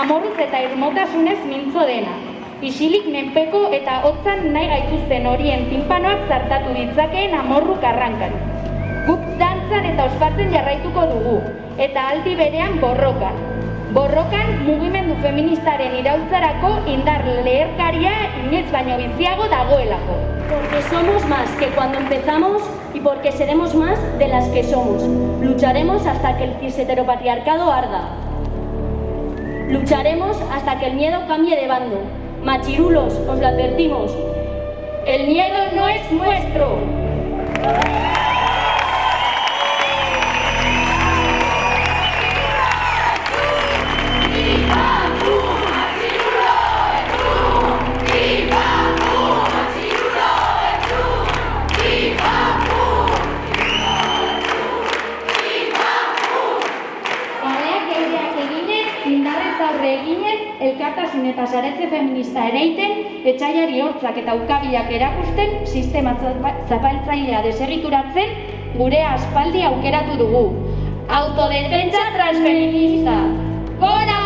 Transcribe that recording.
amorruz eta irmotasunez mintzo dena. Isilik menpeko eta hotzan nahi gaituzten horien tinpanoak zartatu ditzakeen amorru karrankariz. Guk dantzan eta ospatzen jarraituko dugu, eta aldi berean borrokan. Borrokan mugimendu feministaren iraultzarako indar leherkaria inoiz baino biziago dagoelako. Porque somos más que cuando empezamos y porque seremos más de las que somos. Lucharemos hasta que el cis heteropatriarcado arda. Lucharemos hasta que el miedo cambie de bando. Machirulos, os lo advertimos. El miedo no es nuestro. Aurre eginez, elkartasun eta saretze feminista ereiten, etxaiari hortzak eta ukabilak erakusten, sistema zapa- zapaltzailea deserrituratzen, gure aspaldi aukeratu dugu. Autodefentsa transfeminista! Gora